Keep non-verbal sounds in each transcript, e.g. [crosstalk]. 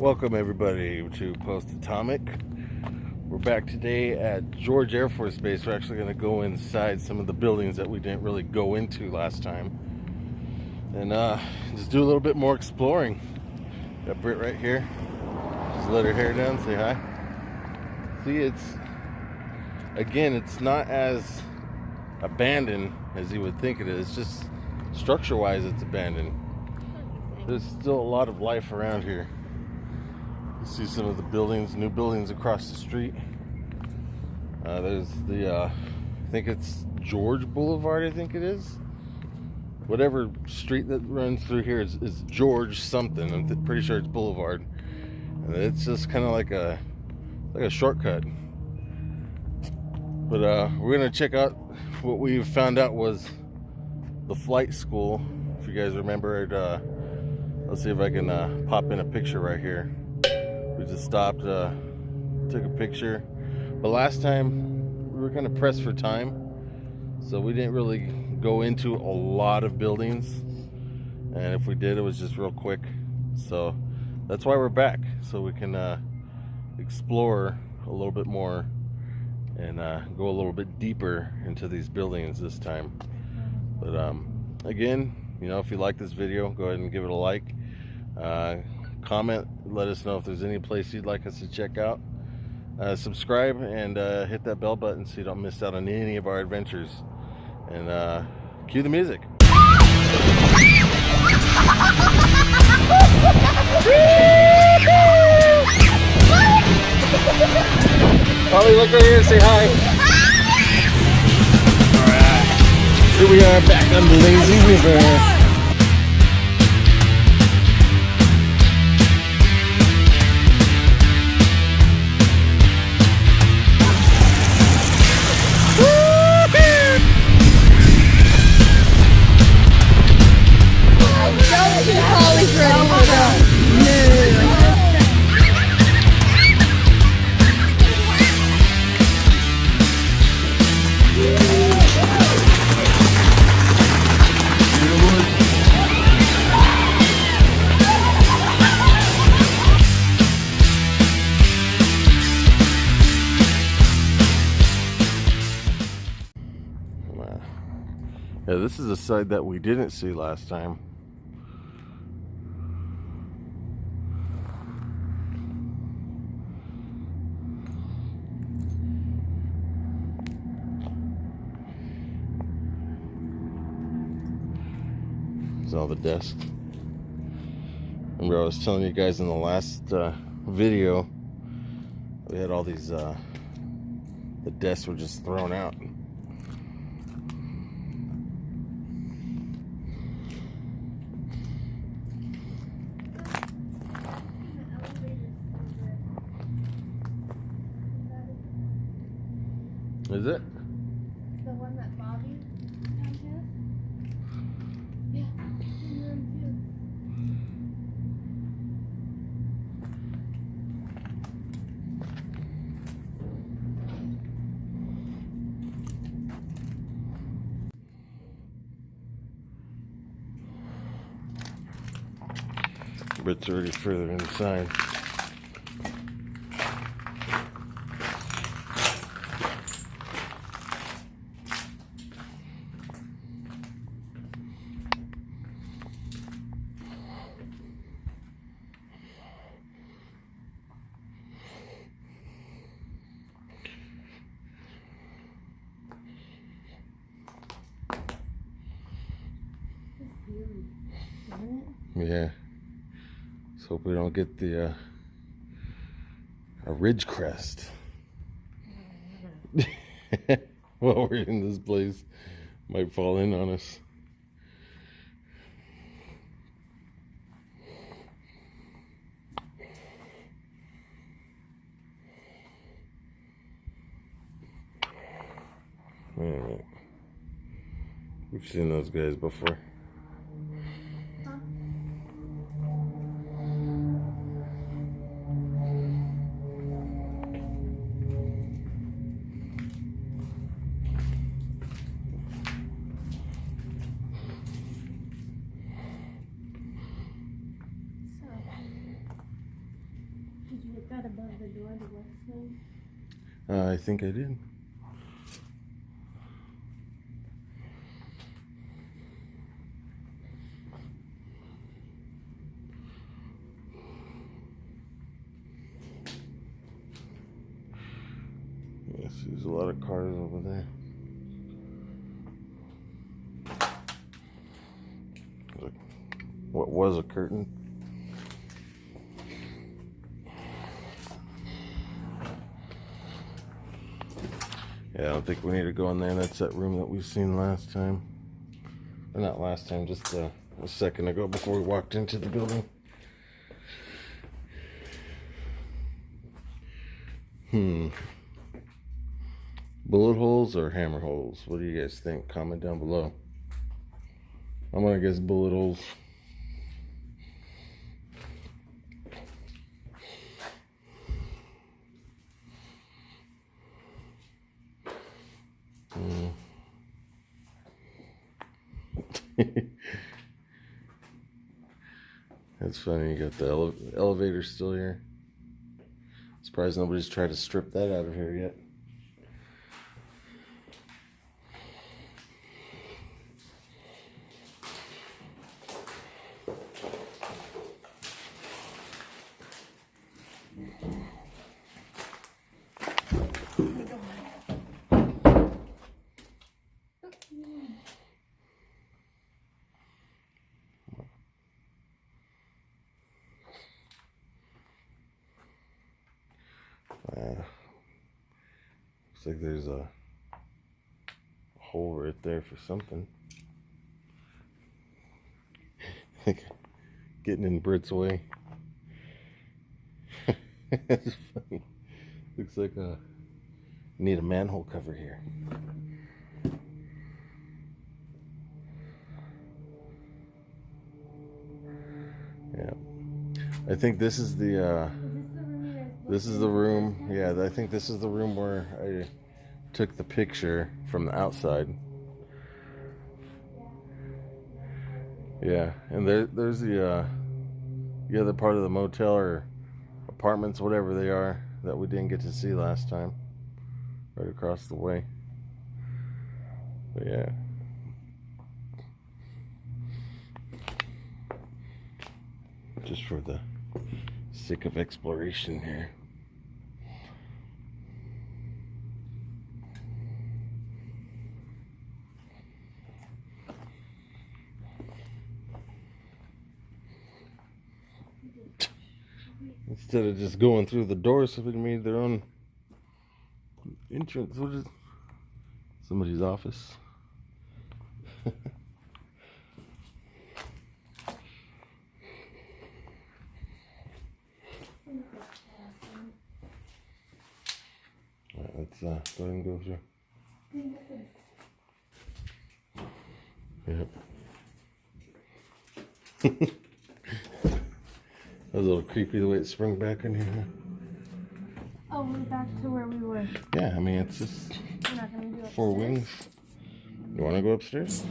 Welcome everybody to Post Atomic. We're back today at George Air Force Base. We're actually going to go inside some of the buildings that we didn't really go into last time. And uh, just do a little bit more exploring. Got Britt right here. Just let her hair down, say hi. See, it's, again, it's not as abandoned as you would think it is. Just structure-wise, it's abandoned. There's still a lot of life around here. See some of the buildings, new buildings across the street. Uh, there's the, uh, I think it's George Boulevard, I think it is. Whatever street that runs through here is, is George something. I'm pretty sure it's Boulevard. And it's just kind of like a, like a shortcut. But uh, we're gonna check out what we found out was the flight school. If you guys remember it, uh, let's see if I can uh, pop in a picture right here we just stopped uh, took a picture. But last time we were kind of pressed for time. So we didn't really go into a lot of buildings. And if we did it was just real quick. So that's why we're back so we can uh, explore a little bit more and uh, go a little bit deeper into these buildings this time. But um, again you know if you like this video go ahead and give it a like. Uh, comment let us know if there's any place you'd like us to check out uh, subscribe and uh, hit that bell button so you don't miss out on any of our adventures and uh, cue the music Holly, look right here and say hi. Alright. Here we are back on the lazy river. This is a side that we didn't see last time. There's all the desks. Remember I was telling you guys in the last uh, video, we had all these, uh, the desks were just thrown out. Is it? The one that Bobby his? Yeah, in room two. But it's already further inside. Yeah. Don't get the uh, a ridge crest. [laughs] While we're in this place, might fall in on us. Alright. We've seen those guys before. Out above the door, the? Uh, I think I did. Yes, there's a lot of cars over there. Look, What was a curtain? Yeah, I don't think we need to go in there. That's that room that we've seen last time. Or not last time, just uh, a second ago before we walked into the building. Hmm. Bullet holes or hammer holes? What do you guys think? Comment down below. I'm gonna guess bullet holes. Hmm. [laughs] That's funny. You got the ele- elevator still here. Surprised nobody's tried to strip that out of here yet. Looks like there's a hole right there for something. like [laughs] Getting in Brit's way. That's [laughs] funny. Looks like a need a manhole cover here. Yeah. I think this is the uh this is the room. Yeah, I think this is the room where I took the picture from the outside. Yeah, and there, there's the uh, the other part of the motel or apartments, whatever they are, that we didn't get to see last time. Right across the way. But yeah. Just for the sake of exploration here. Instead of just going through the door, somebody made their own entrance. What is somebody's office? [laughs] Alright, let's uh, go ahead and go through. Yep. [laughs] that was a little creepy the way it sprung back in here. Oh, we're back to where we were. Yeah, I mean it's just We're not gonna do four wings. You want to go upstairs?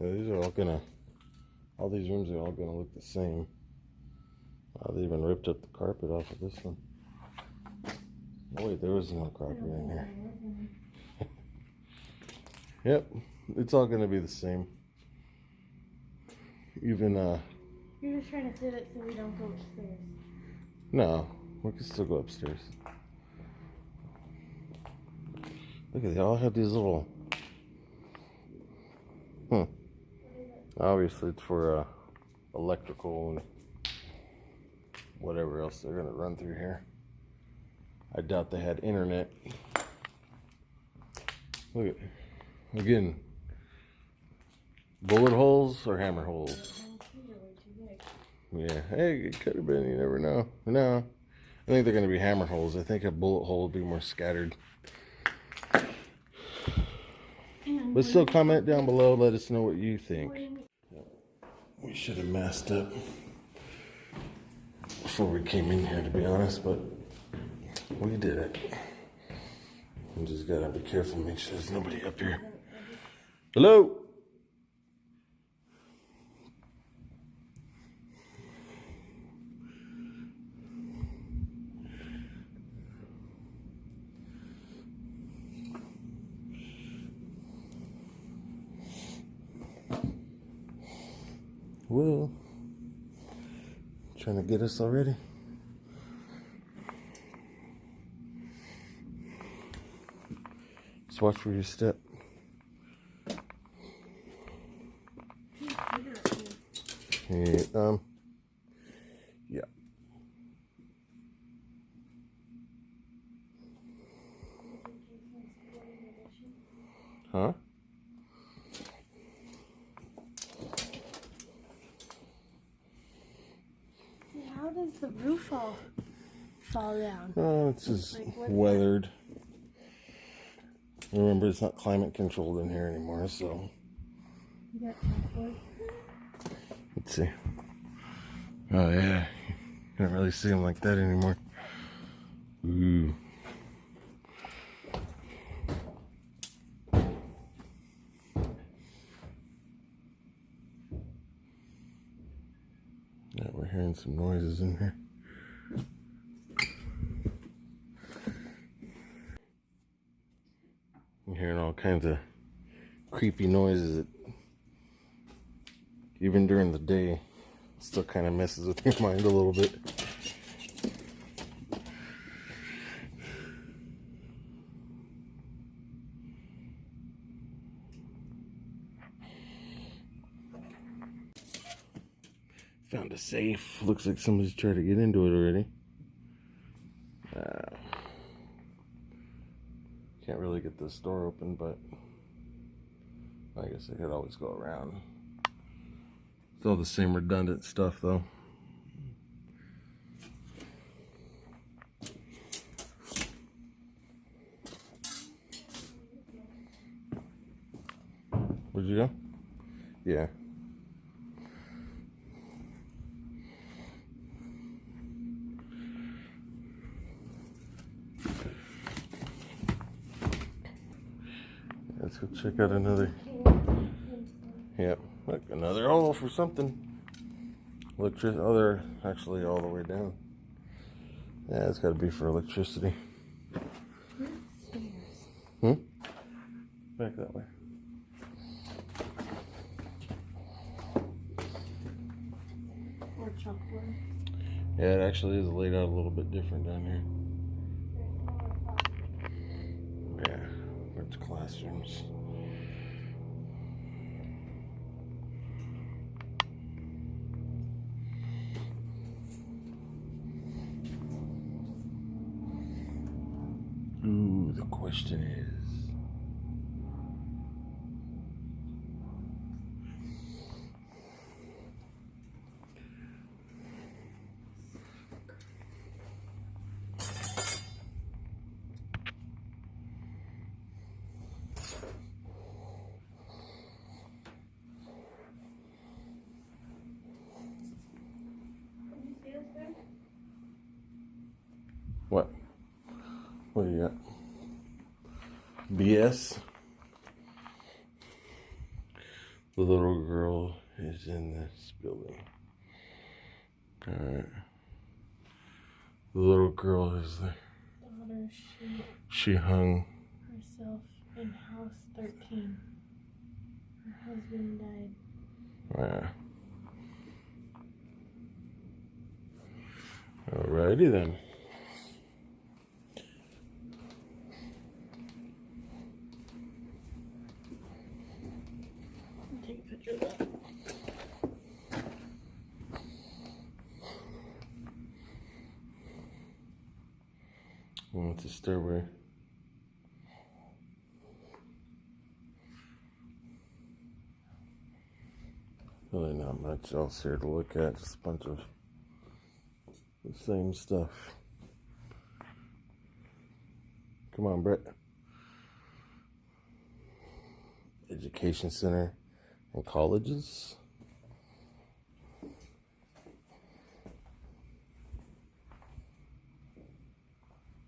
Yeah, these are all gonna. All these rooms are all gonna look the same. Uh, they even ripped up the carpet off of this one. Oh wait, there was no carpet in here. [laughs] Yep, it's all gonna be the same. Even uh, You're just trying to sit it so we don't go upstairs. no, we can still go upstairs. Look at they all have these little. Hmm. Obviously, it's for uh, electrical and whatever else they're gonna run through here. I doubt they had internet. Look at again. Bullet holes or hammer holes? Yeah. Hey, it could have been. You never know. No, I think they're gonna be hammer holes. I think a bullet hole would be more scattered. But still, comment down below. Let us know what you think. what do you mean? We should have masked up before we came in here, to be honest, but we did it. We just gotta be careful, make sure there's nobody up here. Hello? Well, trying to get us already. Just watch where you step. Yeah, um, yeah. Huh? How does the roof all fall down? Oh, it's just Like, weathered. Remember, it's not climate controlled in here anymore, so You got let's see. Oh, yeah. You don't really see them like that anymore. Ooh. We're hearing some noises in here. I'm hearing all kinds of creepy noises that even during the day still kind of messes with your [laughs] mind a little bit. Found a safe. Looks like somebody's tried to get into it already. Uh, can't really get this door open, but I guess I could always go around. It's all the same redundant stuff, though. Where'd you go? Yeah. Let's go check out another. Yep, look, another hole for something. Electric. Oh, they're actually all the way down. Yeah, it's got to be for electricity. Hmm. Back that way. Or chalkboard? Yeah, it actually is laid out a little bit different down here. Yeah, it's classrooms. Ooh, the question is. Can you see us there? What? What do you got? BS? The little girl is in this building. Alright. The little girl is there. Daughter, she She hung. herself in house 13. Her husband died. Yeah. Alrighty then. Oh, it's a stairway. Really not much else here to look at, just a bunch of the same stuff. Come on, Brett. Education center and colleges.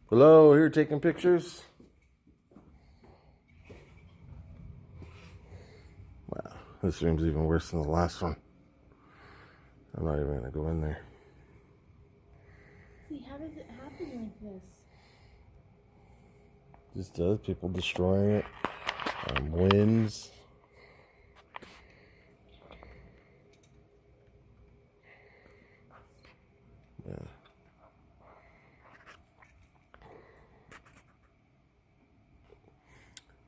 Hello, here taking pictures. Wow, this room's even worse than the last one. I'm not even gonna go in there. See, how does it happen like this? Just does people destroying it, um, winds.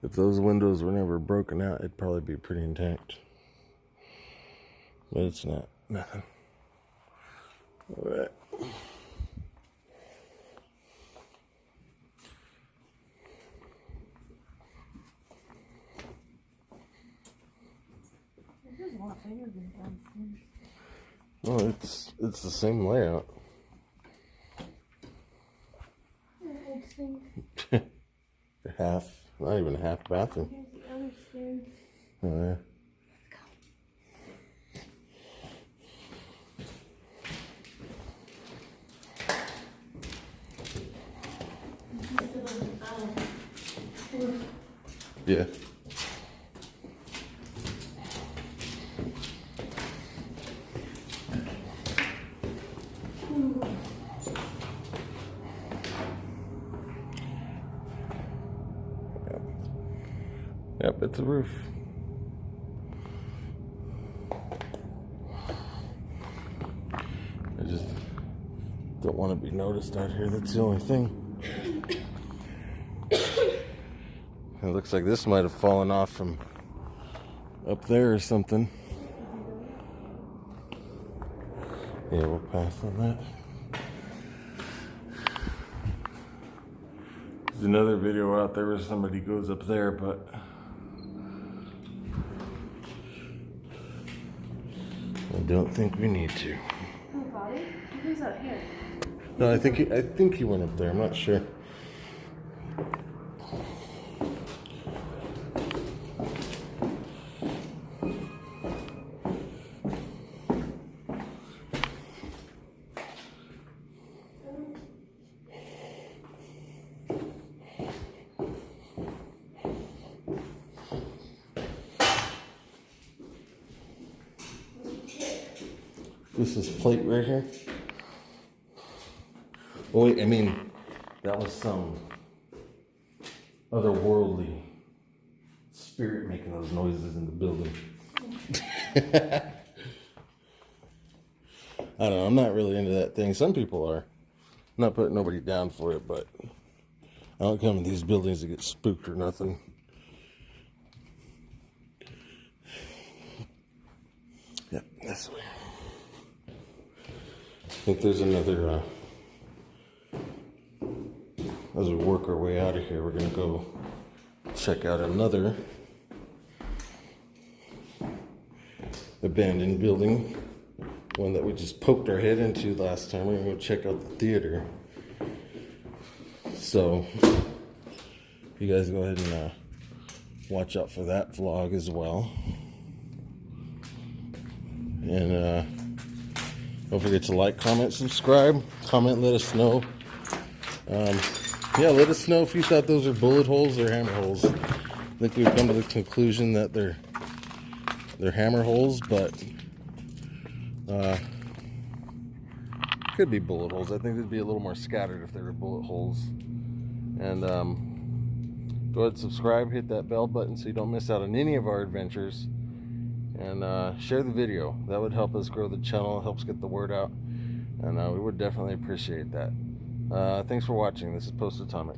If those windows were never broken out, it'd probably be pretty intact. But it's not. Nothing. Alright. This is a lot bigger than downstairs. Well, it's it's the same layout. [laughs] Half, not even a half bathroom. Oh, yeah. Yeah. Yep. A roof. I just don't want to be noticed out here. That's the only thing. It looks like this might have fallen off from up there or something. Yeah, we'll pass on that. There's another video out there where somebody goes up there, but don't think we need to. Oh, Bobby? Out here? No, I think he, I think he went up there. I'm not sure. This is plate right here. Oh wait, I mean, that was some otherworldly spirit making those noises in the building. [laughs] I don't know. I'm not really into that thing. Some people are. I'm not putting nobody down for it, but I don't come in these buildings to get spooked or nothing. Yep, this way. I think there's another. Uh, as we work our way out of here, we're gonna go check out another abandoned building, one that we just poked our head into last time. We're gonna go check out the theater. So, you guys go ahead and uh, watch out for that vlog as well. And uh, don't forget to like, comment, subscribe, comment, let us know. Um, yeah, let us know if you thought those are bullet holes or hammer holes. I think we've come to the conclusion that they're they're hammer holes, but uh, could be bullet holes. I think they'd be a little more scattered if they were bullet holes. And um, go ahead subscribe, hit that bell button so you don't miss out on any of our adventures. And uh, share the video. That would help us grow the channel, helps get the word out. And uh, we would definitely appreciate that. Uh, thanks for watching. This is Post Atomic.